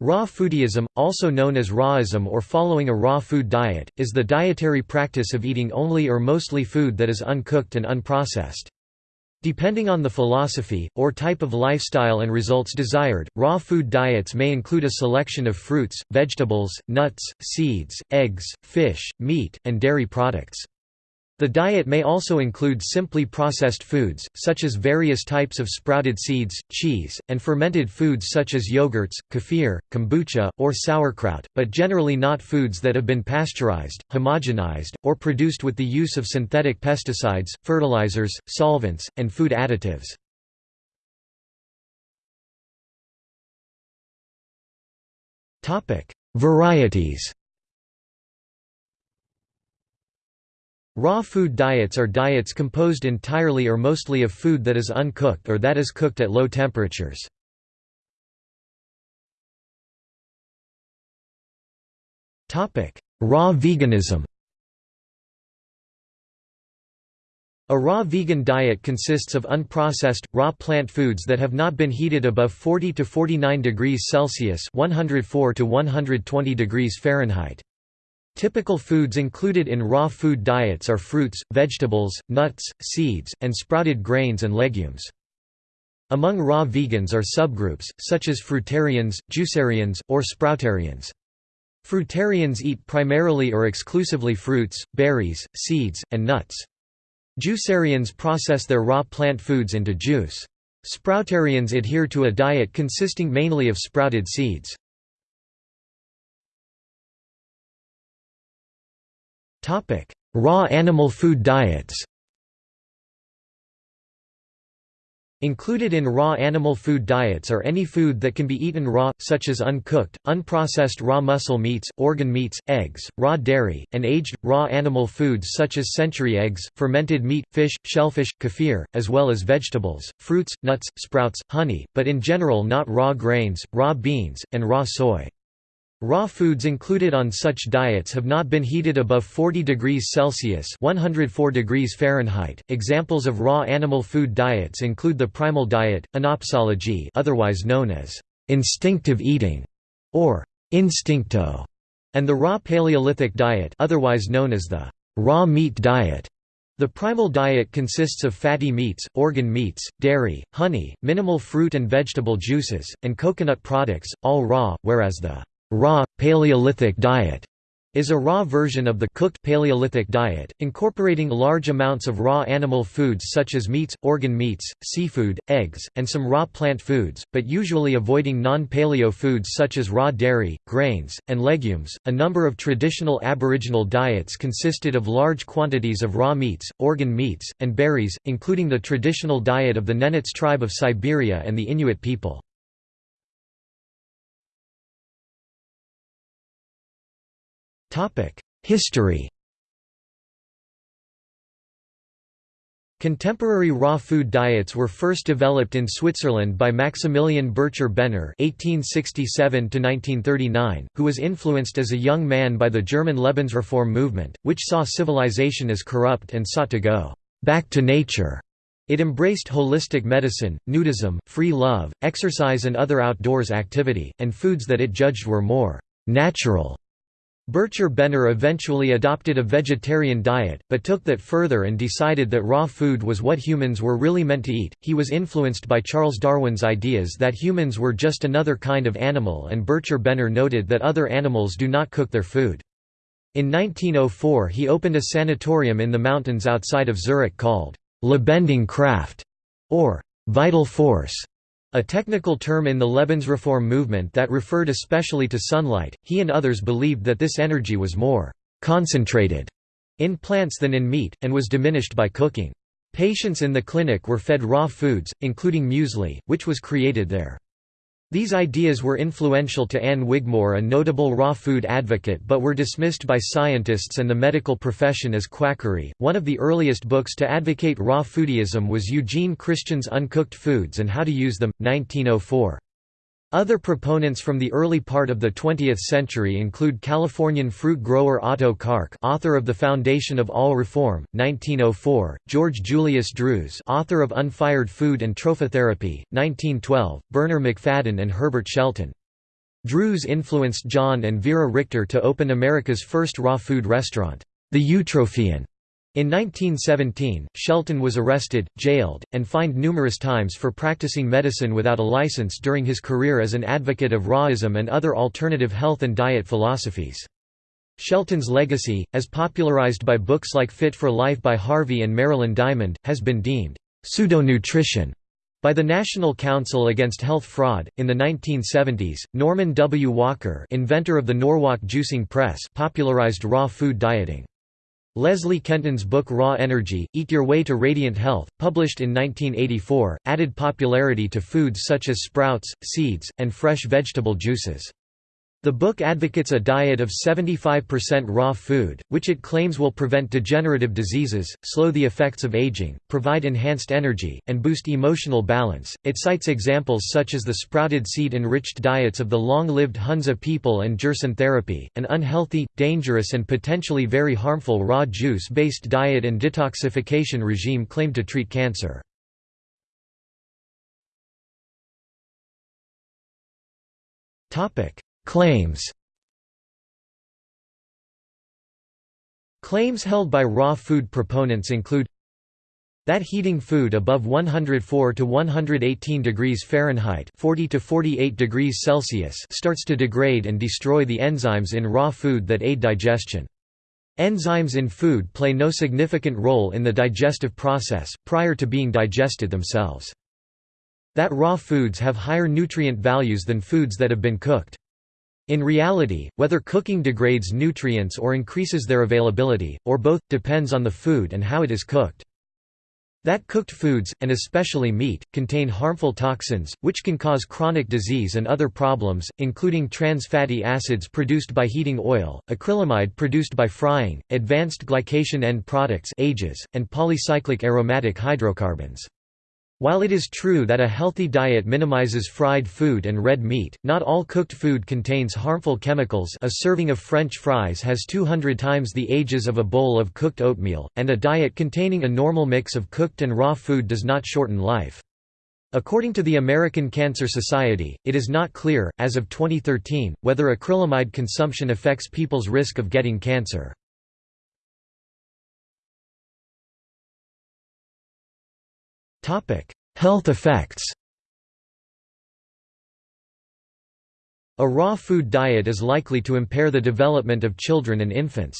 Raw foodism, also known as rawism or following a raw food diet, is the dietary practice of eating only or mostly food that is uncooked and unprocessed. Depending on the philosophy, or type of lifestyle and results desired, raw food diets may include a selection of fruits, vegetables, nuts, seeds, eggs, fish, meat, and dairy products. The diet may also include simply processed foods, such as various types of sprouted seeds, cheese, and fermented foods such as yogurts, kefir, kombucha, or sauerkraut, but generally not foods that have been pasteurized, homogenized, or produced with the use of synthetic pesticides, fertilizers, solvents, and food additives. Varieties Raw food diets are diets composed entirely or mostly of food that is uncooked or that is cooked at low temperatures. Raw veganism A raw vegan diet consists of unprocessed, raw plant foods that have not been heated above 40 to 49 degrees Celsius 104 to 120 degrees Fahrenheit. Typical foods included in raw food diets are fruits, vegetables, nuts, seeds, and sprouted grains and legumes. Among raw vegans are subgroups, such as fruitarians, juicarians, or sproutarians. Fruitarians eat primarily or exclusively fruits, berries, seeds, and nuts. Juicarians process their raw plant foods into juice. Sproutarians adhere to a diet consisting mainly of sprouted seeds. Raw animal food diets Included in raw animal food diets are any food that can be eaten raw, such as uncooked, unprocessed raw muscle meats, organ meats, eggs, raw dairy, and aged, raw animal foods such as century eggs, fermented meat, fish, shellfish, kefir, as well as vegetables, fruits, nuts, sprouts, honey, but in general not raw grains, raw beans, and raw soy. Raw foods included on such diets have not been heated above 40 degrees Celsius (104 degrees Fahrenheit). Examples of raw animal food diets include the primal diet, anopsology, otherwise known as instinctive eating or instincto, and the raw Paleolithic diet, otherwise known as the raw meat diet. The primal diet consists of fatty meats, organ meats, dairy, honey, minimal fruit and vegetable juices, and coconut products, all raw, whereas the raw, Paleolithic diet is a raw version of the cooked Paleolithic diet, incorporating large amounts of raw animal foods such as meats, organ meats, seafood, eggs, and some raw plant foods, but usually avoiding non-paleo foods such as raw dairy, grains, and legumes. A number of traditional Aboriginal diets consisted of large quantities of raw meats, organ meats, and berries, including the traditional diet of the Nenets tribe of Siberia and the Inuit people. History Contemporary raw food diets were first developed in Switzerland by Maximilian Bircher Benner (1867–1939), who was influenced as a young man by the German Lebensreform movement, which saw civilization as corrupt and sought to go back to nature. It embraced holistic medicine, nudism, free love, exercise and other outdoors activity, and foods that it judged were more natural Bircher Benner eventually adopted a vegetarian diet, but took that further and decided that raw food was what humans were really meant to eat. He was influenced by Charles Darwin's ideas that humans were just another kind of animal, and Bircher Benner noted that other animals do not cook their food. In 1904, he opened a sanatorium in the mountains outside of Zurich called Lebendige Kraft, or Vital Force. A technical term in the Lebensreform movement that referred especially to sunlight, he and others believed that this energy was more «concentrated» in plants than in meat, and was diminished by cooking. Patients in the clinic were fed raw foods, including muesli, which was created there. These ideas were influential to Ann Wigmore a notable raw food advocate but were dismissed by scientists and the medical profession as quackery. One of the earliest books to advocate raw foodism was Eugene Christian's Uncooked Foods and How to Use Them, 1904. Other proponents from the early part of the 20th century include Californian fruit grower Otto Carqué author of The Foundation of All Reform, 1904, George Julius Drews author of Unfired Food and Trophotherapy, 1912, Bernarr Macfadden and Herbert Shelton. Drews influenced John and Vera Richter to open America's first raw food restaurant, the Eutrophian. In 1917, Shelton was arrested, jailed, and fined numerous times for practicing medicine without a license during his career as an advocate of rawism and other alternative health and diet philosophies. Shelton's legacy, as popularized by books like Fit for Life by Harvey and Marilyn Diamond, has been deemed pseudo-nutrition by the National Council Against Health Fraud, in the 1970s, Norman W. Walker inventor of the Norwalk juicing press popularized raw food dieting. Leslie Kenton's book Raw Energy, Eat Your Way to Radiant Health, published in 1984, added popularity to foods such as sprouts, seeds, and fresh vegetable juices. The book advocates a diet of 75% raw food, which it claims will prevent degenerative diseases, slow the effects of aging, provide enhanced energy, and boost emotional balance. It cites examples such as the sprouted seed enriched diets of the long lived Hunza people and Gerson therapy, an unhealthy, dangerous, and potentially very harmful raw juice based diet and detoxification regime claimed to treat cancer. Topic Claims Claims held by raw food proponents include that heating food above 104 to 118 degrees Fahrenheit 40 to 48 degrees Celsius starts to degrade and destroy the enzymes in raw food that aid digestion. Enzymes in food play no significant role in the digestive process, prior to being digested themselves. That raw foods have higher nutrient values than foods that have been cooked. In reality, whether cooking degrades nutrients or increases their availability, or both, depends on the food and how it is cooked. That cooked foods, and especially meat, contain harmful toxins, which can cause chronic disease and other problems, including trans fatty acids produced by heating oil, acrylamide produced by frying, advanced glycation end products ages, and polycyclic aromatic hydrocarbons. While it is true that a healthy diet minimizes fried food and red meat, not all cooked food contains harmful chemicals a serving of French fries has 200 times the ages of a bowl of cooked oatmeal, and a diet containing a normal mix of cooked and raw food does not shorten life. According to the American Cancer Society, it is not clear, as of 2013, whether acrylamide consumption affects people's risk of getting cancer. Health effects A raw food diet is likely to impair the development of children and infants.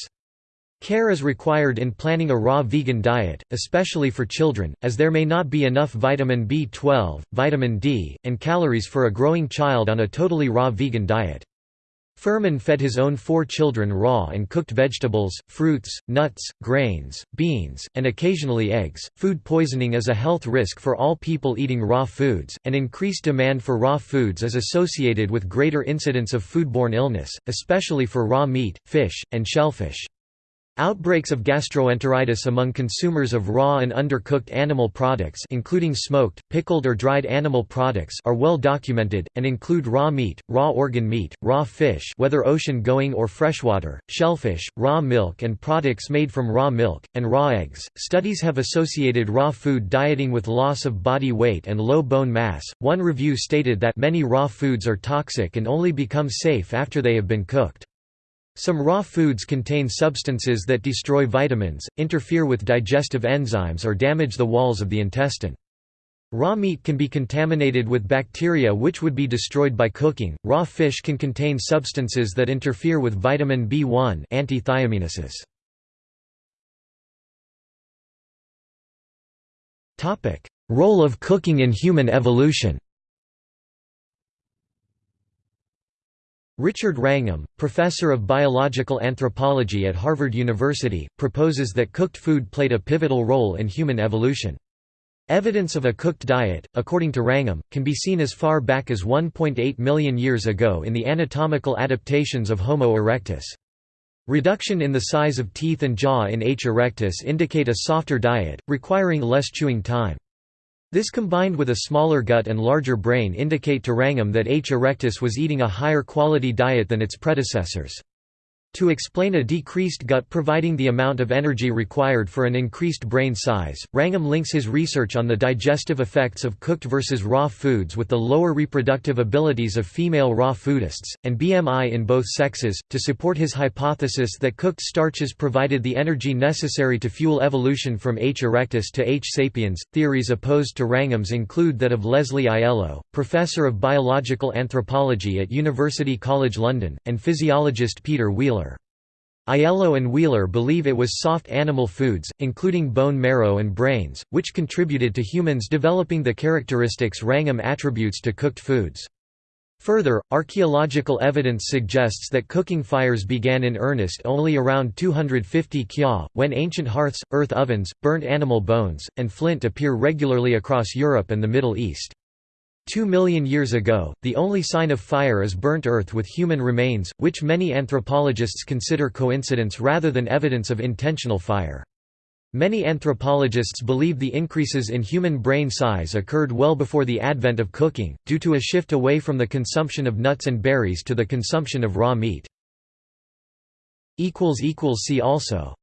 Care is required in planning a raw vegan diet, especially for children, as there may not be enough vitamin B12, vitamin D, and calories for a growing child on a totally raw vegan diet. Fuhrman fed his own four children raw and cooked vegetables, fruits, nuts, grains, beans, and occasionally eggs. Food poisoning is a health risk for all people eating raw foods, and increased demand for raw foods is associated with greater incidence of foodborne illness, especially for raw meat, fish, and shellfish. Outbreaks of gastroenteritis among consumers of raw and undercooked animal products including smoked, pickled or dried animal products are well documented, and include raw meat, raw organ meat, raw fish whether ocean-going or freshwater, shellfish, raw milk and products made from raw milk, and raw eggs. Studies have associated raw food dieting with loss of body weight and low bone mass. One review stated that many raw foods are toxic and only become safe after they have been cooked. Some raw foods contain substances that destroy vitamins, interfere with digestive enzymes or damage the walls of the intestine. Raw meat can be contaminated with bacteria which would be destroyed by cooking. Raw fish can contain substances that interfere with vitamin B1 antithiaminases. Topic: Role of cooking in human evolution. Richard Wrangham, professor of biological anthropology at Harvard University, proposes that cooked food played a pivotal role in human evolution. Evidence of a cooked diet, according to Wrangham, can be seen as far back as 1.8 million years ago in the anatomical adaptations of Homo erectus. Reduction in the size of teeth and jaw in H. erectus indicate a softer diet, requiring less chewing time. This combined with a smaller gut and larger brain indicate to Wrangham that H. erectus was eating a higher quality diet than its predecessors. To explain a decreased gut providing the amount of energy required for an increased brain size, Wrangham links his research on the digestive effects of cooked versus raw foods with the lower reproductive abilities of female raw foodists, and BMI in both sexes, to support his hypothesis that cooked starches provided the energy necessary to fuel evolution from H. erectus to H. sapiens. Theories opposed to Wrangham's include that of Leslie Aiello, professor of biological anthropology at University College London, and physiologist Peter Wheeler. Aiello and Wheeler believe it was soft animal foods, including bone marrow and brains, which contributed to humans developing the characteristics Wrangham attributes to cooked foods. Further, archaeological evidence suggests that cooking fires began in earnest only around 250 Kya, when ancient hearths, earth ovens, burnt animal bones, and flint appear regularly across Europe and the Middle East. Two million years ago, the only sign of fire is burnt earth with human remains, which many anthropologists consider coincidence rather than evidence of intentional fire. Many anthropologists believe the increases in human brain size occurred well before the advent of cooking, due to a shift away from the consumption of nuts and berries to the consumption of raw meat. See also